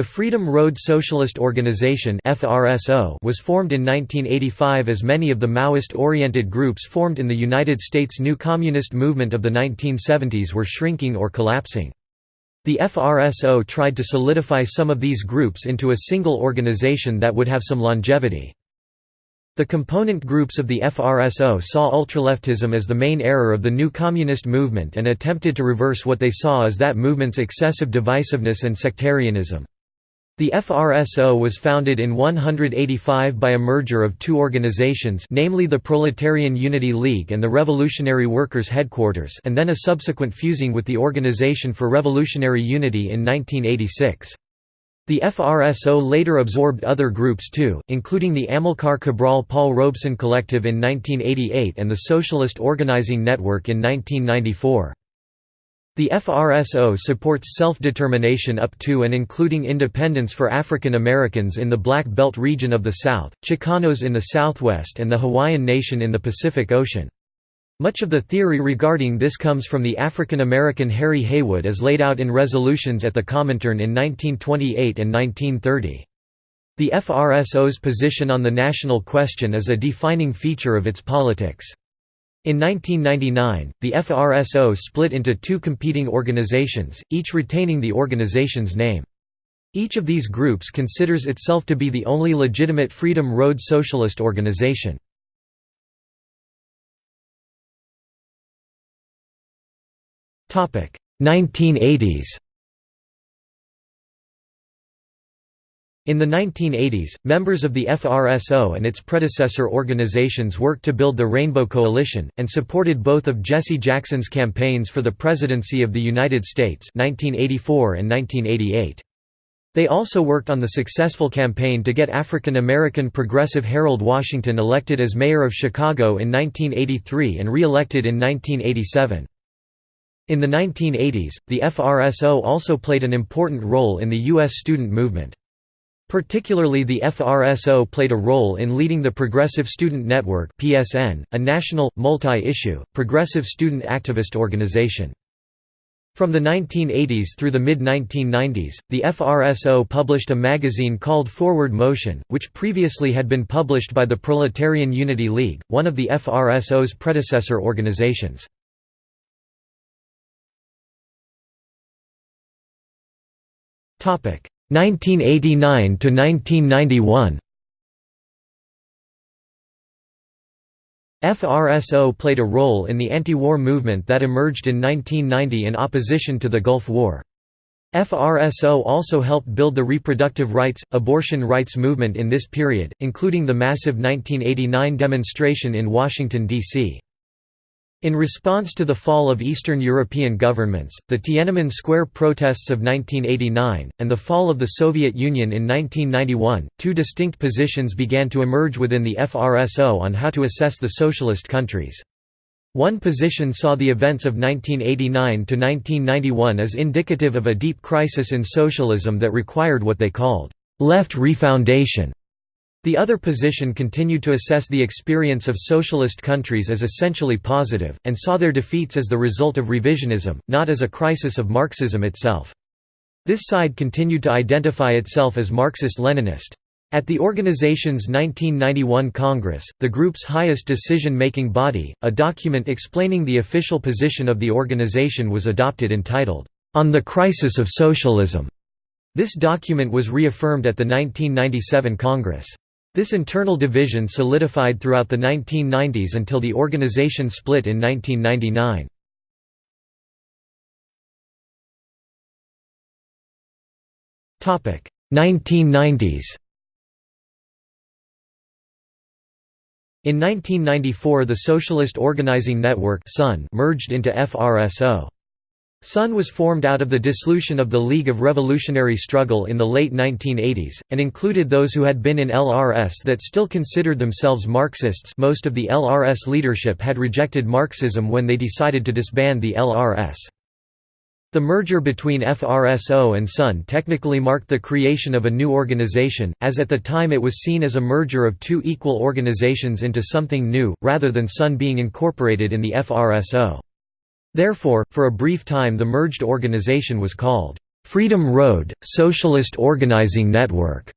The Freedom Road Socialist Organization was formed in 1985 as many of the Maoist-oriented groups formed in the United States new communist movement of the 1970s were shrinking or collapsing. The FRSO tried to solidify some of these groups into a single organization that would have some longevity. The component groups of the FRSO saw ultraleftism as the main error of the new communist movement and attempted to reverse what they saw as that movement's excessive divisiveness and sectarianism. The FRSO was founded in 185 by a merger of two organizations namely the Proletarian Unity League and the Revolutionary Workers' Headquarters and then a subsequent fusing with the Organization for Revolutionary Unity in 1986. The FRSO later absorbed other groups too, including the Amilcar Cabral Paul Robeson Collective in 1988 and the Socialist Organizing Network in 1994. The FRSO supports self-determination up to and including independence for African Americans in the Black Belt region of the South, Chicanos in the Southwest and the Hawaiian Nation in the Pacific Ocean. Much of the theory regarding this comes from the African American Harry Haywood as laid out in resolutions at the Comintern in 1928 and 1930. The FRSO's position on the national question is a defining feature of its politics. In 1999, the FRSO split into two competing organizations, each retaining the organization's name. Each of these groups considers itself to be the only legitimate Freedom Road socialist organization. Topic: 1980s In the 1980s, members of the FRSO and its predecessor organizations worked to build the Rainbow Coalition, and supported both of Jesse Jackson's campaigns for the presidency of the United States 1984 and 1988. They also worked on the successful campaign to get African American progressive Harold Washington elected as mayor of Chicago in 1983 and re-elected in 1987. In the 1980s, the FRSO also played an important role in the U.S. student movement. Particularly the FRSO played a role in leading the Progressive Student Network PSN, a national, multi-issue, progressive student activist organization. From the 1980s through the mid-1990s, the FRSO published a magazine called Forward Motion, which previously had been published by the Proletarian Unity League, one of the FRSO's predecessor organizations. 1989 to 1991 FRSO played a role in the anti-war movement that emerged in 1990 in opposition to the Gulf War. FRSO also helped build the reproductive rights, abortion rights movement in this period, including the massive 1989 demonstration in Washington, D.C. In response to the fall of Eastern European governments, the Tiananmen Square protests of 1989, and the fall of the Soviet Union in 1991, two distinct positions began to emerge within the FRSO on how to assess the socialist countries. One position saw the events of 1989 to 1991 as indicative of a deep crisis in socialism that required what they called, "...left refoundation", the other position continued to assess the experience of socialist countries as essentially positive, and saw their defeats as the result of revisionism, not as a crisis of Marxism itself. This side continued to identify itself as Marxist-Leninist. At the organization's 1991 Congress, the group's highest decision-making body, a document explaining the official position of the organization was adopted entitled, "'On the Crisis of Socialism'". This document was reaffirmed at the 1997 Congress. This internal division solidified throughout the 1990s until the organization split in 1999. Topic 1990s. In 1994 the Socialist Organizing Network merged into FRSO. SON was formed out of the dissolution of the League of Revolutionary Struggle in the late 1980s, and included those who had been in LRS that still considered themselves Marxists most of the LRS leadership had rejected Marxism when they decided to disband the LRS. The merger between FRSO and SON technically marked the creation of a new organization, as at the time it was seen as a merger of two equal organizations into something new, rather than SON being incorporated in the FRSO. Therefore, for a brief time the merged organization was called Freedom Road, Socialist Organizing Network,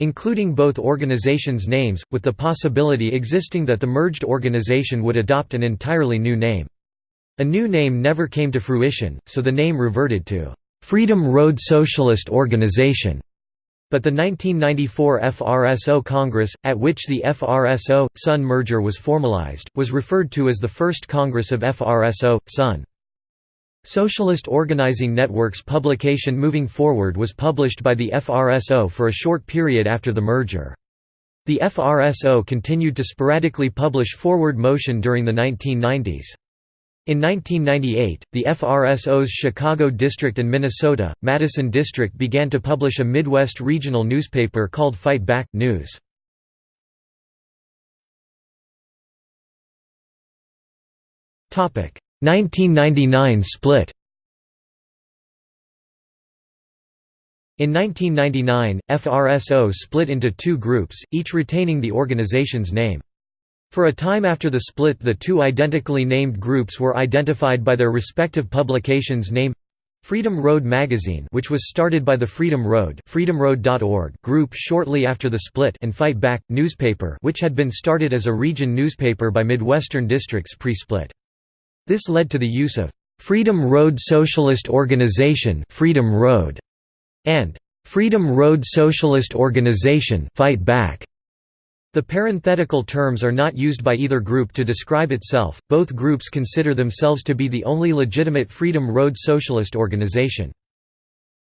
including both organizations' names, with the possibility existing that the merged organization would adopt an entirely new name. A new name never came to fruition, so the name reverted to Freedom Road Socialist Organization. But the 1994 FRSO Congress, at which the FRSO-SON merger was formalized, was referred to as the First Congress of FRSO-SON. Socialist Organizing Network's publication Moving Forward was published by the FRSO for a short period after the merger. The FRSO continued to sporadically publish Forward Motion during the 1990s. In 1998, the FRSO's Chicago District and Minnesota, Madison District began to publish a Midwest regional newspaper called Fight Back News. Topic: 1999 split In 1999, FRSO split into two groups, each retaining the organization's name. For a time after the split the two identically named groups were identified by their respective publications' name Freedom Road magazine which was started by the Freedom Road freedomroad.org group shortly after the split and Fight Back, newspaper which had been started as a region newspaper by Midwestern districts pre-split. This led to the use of Freedom Road Socialist Organization Freedom Road and Freedom Road Socialist Organization Fight Back. The parenthetical terms are not used by either group to describe itself, both groups consider themselves to be the only legitimate Freedom Road Socialist organization.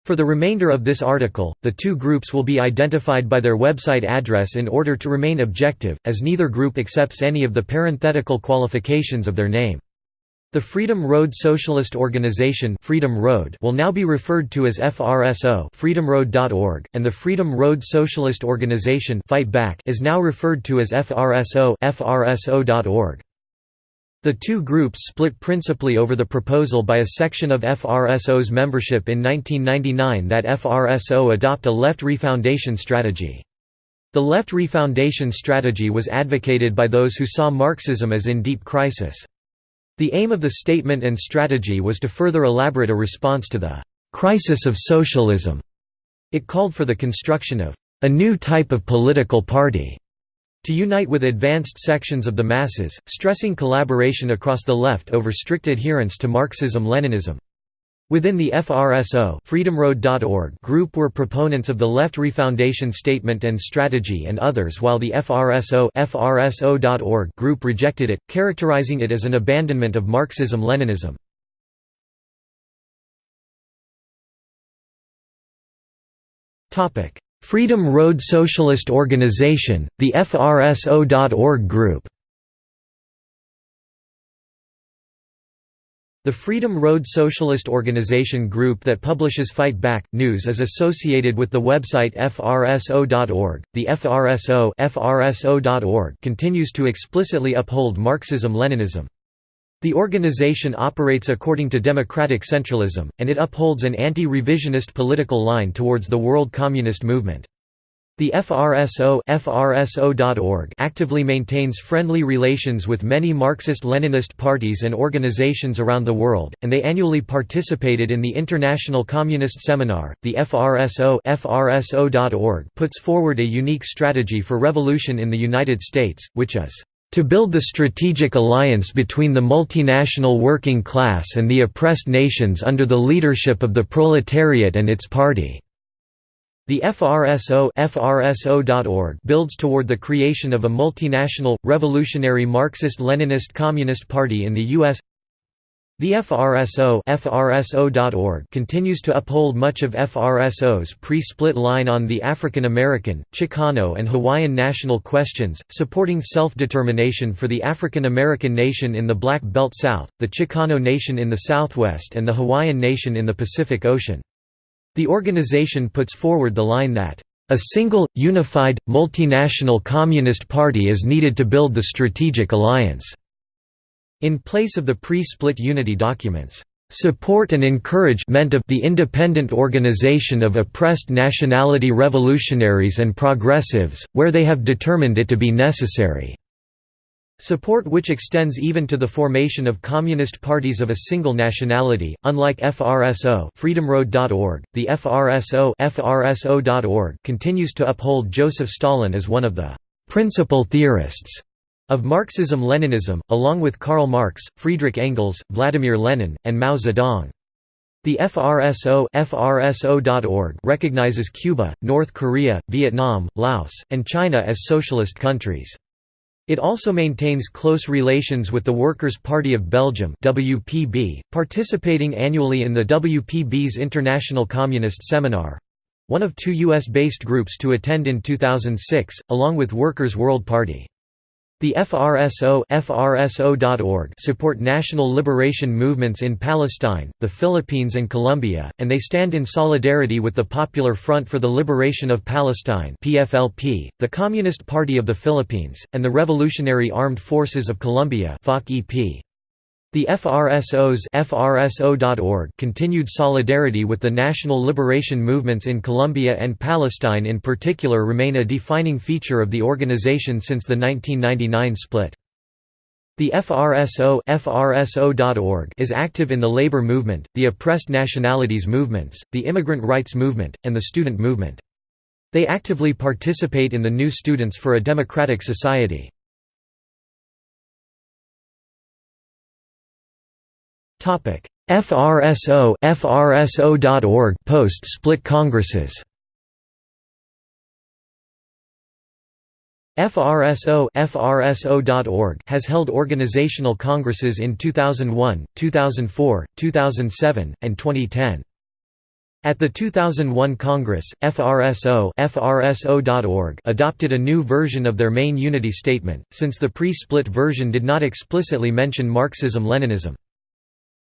For the remainder of this article, the two groups will be identified by their website address in order to remain objective, as neither group accepts any of the parenthetical qualifications of their name. The Freedom Road Socialist Organization Freedom Road will now be referred to as FRSO freedomroad.org, and the Freedom Road Socialist Organization Fight Back is now referred to as FRSO FRSO.org. The two groups split principally over the proposal by a section of FRSO's membership in 1999 that FRSO adopt a left refoundation strategy. The left refoundation strategy was advocated by those who saw Marxism as in deep crisis. The aim of the statement and strategy was to further elaborate a response to the «crisis of socialism». It called for the construction of «a new type of political party» to unite with advanced sections of the masses, stressing collaboration across the left over strict adherence to Marxism-Leninism. Within the FRSO freedomroad.org group were proponents of the Left Refoundation Statement and Strategy and others while the FRSO FRSO.org group rejected it, characterizing it as an abandonment of Marxism-Leninism. Freedom Road Socialist Organization, the FRSO.org group The Freedom Road Socialist Organization group that publishes Fight Back news is associated with the website frso.org. The FRSO (FRSO.org) continues to explicitly uphold Marxism-Leninism. The organization operates according to democratic centralism, and it upholds an anti-revisionist political line towards the world communist movement. The FRSO FRSO.org actively maintains friendly relations with many Marxist-Leninist parties and organizations around the world, and they annually participated in the International Communist Seminar. The FRSO FRSO.org puts forward a unique strategy for revolution in the United States, which is to build the strategic alliance between the multinational working class and the oppressed nations under the leadership of the proletariat and its party. The FRSO FRSO.org builds toward the creation of a multinational, revolutionary Marxist-Leninist Communist Party in the U.S. The FRSO FRSO.org continues to uphold much of FRSO's pre-split line on the African American, Chicano and Hawaiian national questions, supporting self-determination for the African American nation in the Black Belt South, the Chicano nation in the Southwest and the Hawaiian nation in the Pacific Ocean. The organization puts forward the line that, "...a single, unified, multinational Communist Party is needed to build the strategic alliance." In place of the pre-split unity documents, "...support and encouragement of the independent organization of oppressed nationality revolutionaries and progressives, where they have determined it to be necessary." Support which extends even to the formation of communist parties of a single nationality, unlike FRSO freedomroad.org, the FRSO FRSO.org continues to uphold Joseph Stalin as one of the «principal theorists» of Marxism-Leninism, along with Karl Marx, Friedrich Engels, Vladimir Lenin, and Mao Zedong. The FRSO FRSO.org recognizes Cuba, North Korea, Vietnam, Laos, and China as socialist countries. It also maintains close relations with the Workers' Party of Belgium WPB, participating annually in the WPB's International Communist Seminar—one of two US-based groups to attend in 2006, along with Workers' World Party. The FRSO FRSO.org support national liberation movements in Palestine, the Philippines and Colombia, and they stand in solidarity with the Popular Front for the Liberation of Palestine PFLP, the Communist Party of the Philippines, and the Revolutionary Armed Forces of Colombia FARC-EP. The FRSO's FRSO.org continued solidarity with the national liberation movements in Colombia and Palestine in particular remain a defining feature of the organization since the 1999 split. The FRSO FRSO.org is active in the labor movement, the oppressed nationalities movements, the immigrant rights movement, and the student movement. They actively participate in the New Students for a Democratic Society. FRSO FRSO.org post-split congresses. FRSO FRSO.org has held organizational congresses in 2001, 2004, 2007, and 2010. At the 2001 Congress, FRSO FRSO.org adopted a new version of their main unity statement, since the pre-split version did not explicitly mention Marxism-Leninism.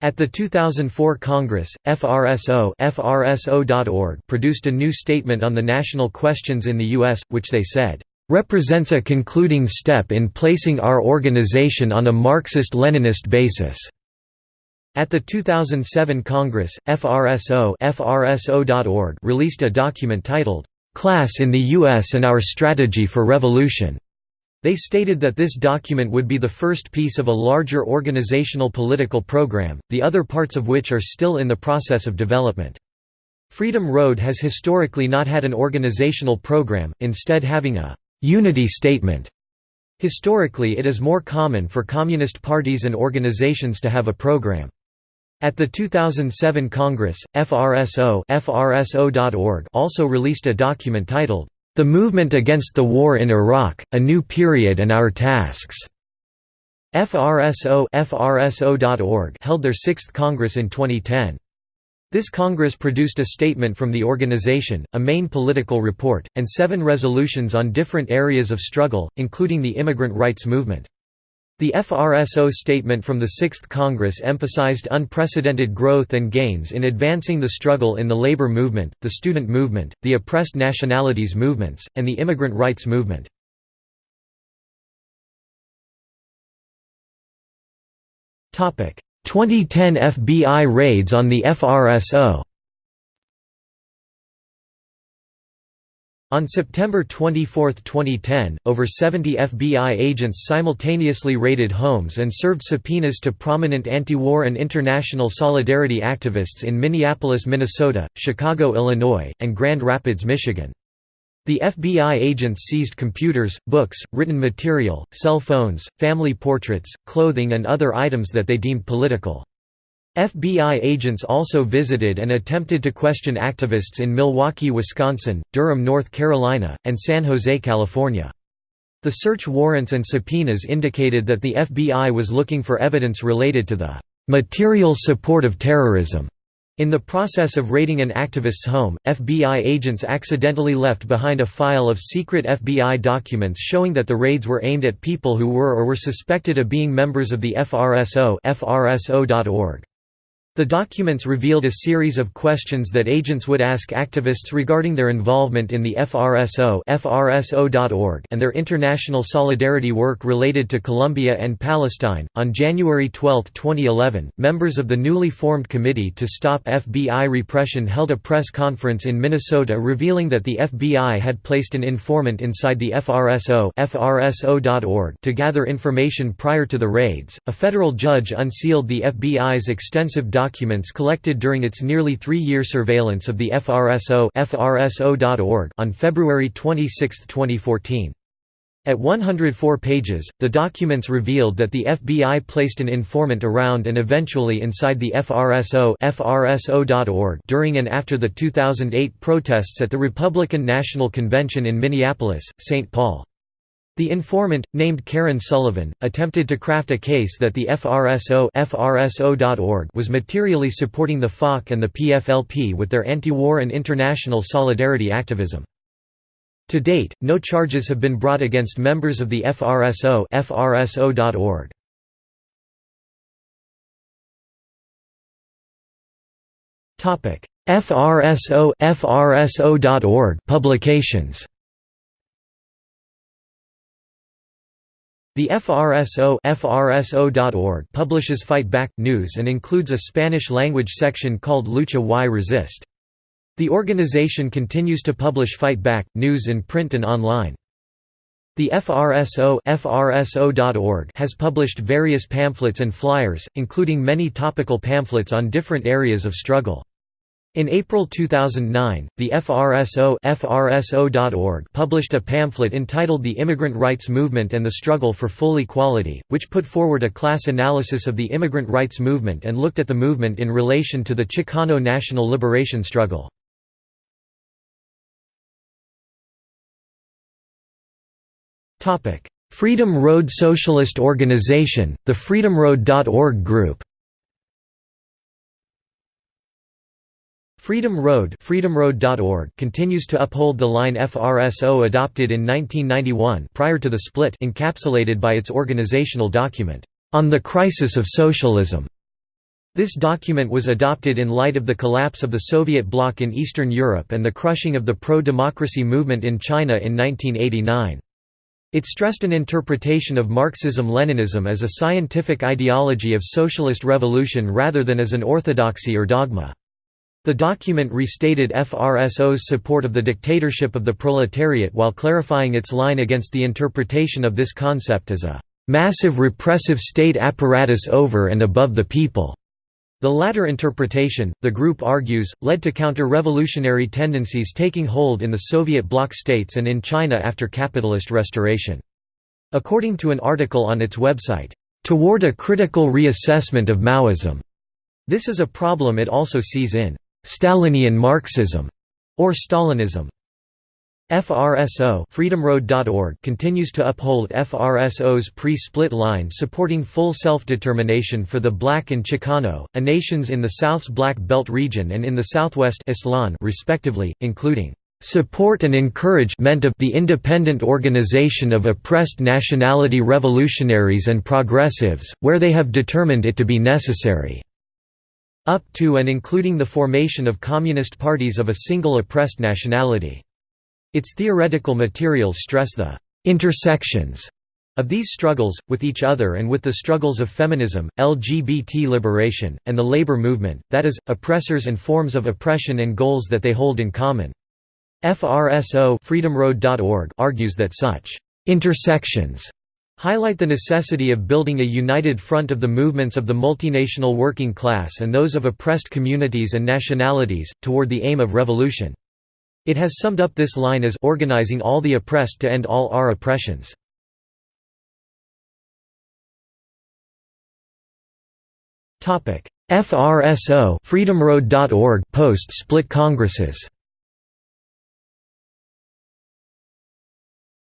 At the 2004 Congress, FRSO FRSO.org produced a new statement on the national questions in the U.S., which they said, "...represents a concluding step in placing our organization on a Marxist-Leninist basis." At the 2007 Congress, FRSO FRSO.org released a document titled, "...Class in the U.S. and Our Strategy for Revolution." They stated that this document would be the first piece of a larger organizational political program, the other parts of which are still in the process of development. Freedom Road has historically not had an organizational program, instead having a «unity statement». Historically it is more common for communist parties and organizations to have a program. At the 2007 Congress, FRSO also released a document titled, the Movement Against the War in Iraq, A New Period and Our Tasks. FRSO FRSO.org held their sixth Congress in 2010. This Congress produced a statement from the organization, a main political report, and seven resolutions on different areas of struggle, including the immigrant rights movement. The FRSO statement from the Sixth Congress emphasized unprecedented growth and gains in advancing the struggle in the labor movement, the student movement, the oppressed nationalities movements, and the immigrant rights movement. Topic: 2010 FBI raids on the FRSO. On September 24, 2010, over 70 FBI agents simultaneously raided homes and served subpoenas to prominent anti-war and international solidarity activists in Minneapolis, Minnesota, Chicago, Illinois, and Grand Rapids, Michigan. The FBI agents seized computers, books, written material, cell phones, family portraits, clothing and other items that they deemed political. FBI agents also visited and attempted to question activists in Milwaukee, Wisconsin, Durham, North Carolina, and San Jose, California. The search warrants and subpoenas indicated that the FBI was looking for evidence related to the material support of terrorism. In the process of raiding an activist's home, FBI agents accidentally left behind a file of secret FBI documents showing that the raids were aimed at people who were or were suspected of being members of the FRSO FRSO.org. The documents revealed a series of questions that agents would ask activists regarding their involvement in the FRSO FRSO.org and their international solidarity work related to Colombia and Palestine. On January 12, 2011, members of the newly formed Committee to Stop FBI Repression held a press conference in Minnesota revealing that the FBI had placed an informant inside the FRSO FRSO.org to gather information prior to the raids. A federal judge unsealed the FBI's extensive documents collected during its nearly three-year surveillance of the FRSO on February 26, 2014. At 104 pages, the documents revealed that the FBI placed an informant around and eventually inside the FRSO FRSO.org during and after the 2008 protests at the Republican National Convention in Minneapolis, St. Paul. The informant, named Karen Sullivan, attempted to craft a case that the FRSO FRSO.org was materially supporting the FARC and the PFLP with their anti-war and international solidarity activism. To date, no charges have been brought against members of the FRSO FRSO.org. FRSO FRSO.org publications The FRSO FRSO.org publishes Fight Back news and includes a Spanish-language section called Lucha y Resiste. The organization continues to publish Fight Back news in print and online. The FRSO FRSO.org has published various pamphlets and flyers, including many topical pamphlets on different areas of struggle. In April 2009, the FRSO FRSO.org published a pamphlet entitled The Immigrant Rights Movement and the Struggle for Full Equality, which put forward a class analysis of the immigrant rights movement and looked at the movement in relation to the Chicano national liberation struggle. Freedom Road Socialist Organization, the freedomroad.org group Freedom Road freedomroad.org continues to uphold the line FRSO adopted in 1991 prior to the split encapsulated by its organizational document, "...on the crisis of socialism." This document was adopted in light of the collapse of the Soviet bloc in Eastern Europe and the crushing of the pro-democracy movement in China in 1989. It stressed an interpretation of Marxism-Leninism as a scientific ideology of socialist revolution rather than as an orthodoxy or dogma. The document restated FRSO's support of the dictatorship of the proletariat while clarifying its line against the interpretation of this concept as a "...massive repressive state apparatus over and above the people." The latter interpretation, the group argues, led to counter-revolutionary tendencies taking hold in the Soviet bloc states and in China after capitalist restoration. According to an article on its website, "...toward a critical reassessment of Maoism." This is a problem it also sees in Stalinian Marxism or Stalinism. FRSO freedomroad.org continues to uphold FRSO's pre-split line supporting full self-determination for the Black and Chicano, a nations in the South's Black Belt region and in the Southwest Aztlán respectively, including support and encouragement of the independent organization of oppressed nationality revolutionaries and progressives, where they have determined it to be necessary." Up to and including the formation of communist parties of a single oppressed nationality. Its theoretical materials stress the «intersections» of these struggles, with each other and with the struggles of feminism, LGBT liberation, and the labor movement, that is, oppressors and forms of oppression and goals that they hold in common. FRSO argues that such «intersections» highlight the necessity of building a united front of the movements of the multinational working class and those of oppressed communities and nationalities, toward the aim of revolution. It has summed up this line as organizing all the oppressed to end all our oppressions. FRSO freedomroad.org post-split congresses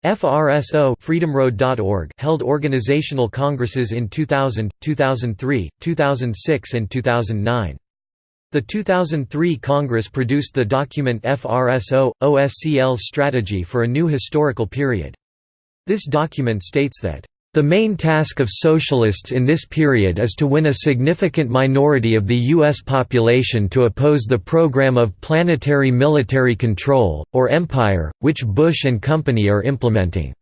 FRSO freedomroad.org held organizational congresses in 2000, 2003, 2006 and 2009. The 2003 Congress produced the document FRSO, OSCL's Strategy for a New Historical Period. This document states that The main task of socialists in this period is to win a significant minority of the U.S. population to oppose the program of planetary military control, or empire, which Bush and company are implementing.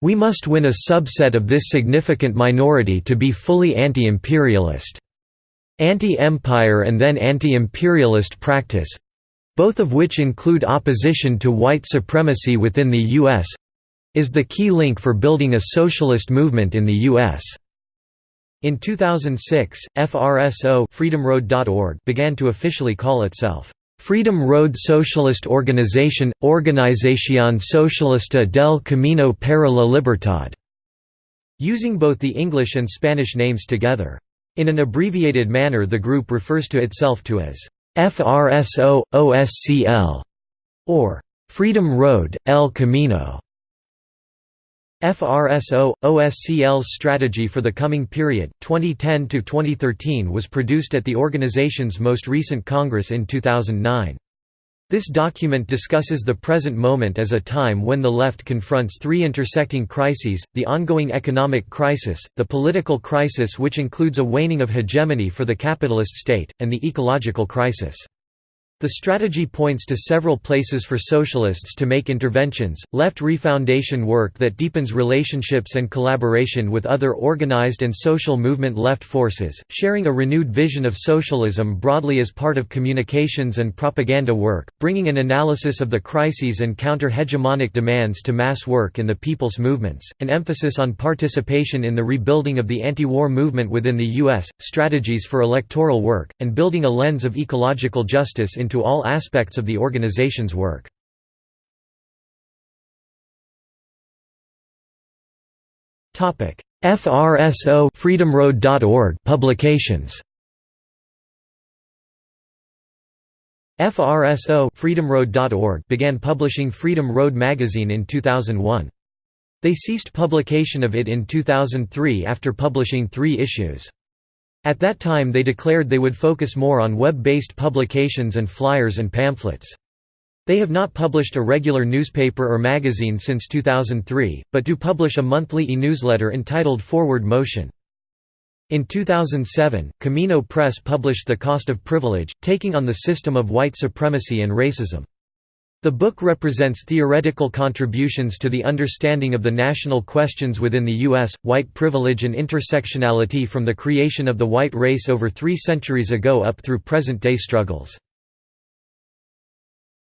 We must win a subset of this significant minority to be fully anti-imperialist. Anti-empire and then anti-imperialist practice—both of which include opposition to white supremacy within the U.S., is the key link for building a socialist movement in the U.S. In 2006, FRSO freedomroad.org began to officially call itself Freedom Road Socialist Organization – Organización Socialista del Camino para la Libertad", using both the English and Spanish names together. In an abbreviated manner the group refers to itself to as FRSO, OSCL, or Freedom Road, El Camino. FRSO OSCL's strategy for the coming period 2010 to 2013 was produced at the organization's most recent congress in 2009. This document discusses the present moment as a time when the left confronts three intersecting crises, the ongoing economic crisis, the political crisis which includes a waning of hegemony for the capitalist state, and the ecological crisis. The strategy points to several places for socialists to make interventions, left refoundation work that deepens relationships and collaboration with other organized and social movement left forces, sharing a renewed vision of socialism broadly as part of communications and propaganda work, bringing an analysis of the crises and counter-hegemonic demands to mass work in the people's movements, an emphasis on participation in the rebuilding of the anti-war movement within the U.S., strategies for electoral work, and building a lens of ecological justice in into all aspects of the organization's work. FRSO freedomroad.org publications FRSO freedomroad.org began publishing Freedom Road magazine in 2001. They ceased publication of it in 2003 after publishing three issues. At that time they declared they would focus more on web-based publications and flyers and pamphlets. They have not published a regular newspaper or magazine since 2003, but do publish a monthly e-newsletter entitled Forward Motion. In 2007, Camino Press published The Cost of Privilege, taking on the system of white supremacy and racism. The book represents theoretical contributions to the understanding of the national questions within the U.S., white privilege and intersectionality from the creation of the white race over three centuries ago up through present-day struggles.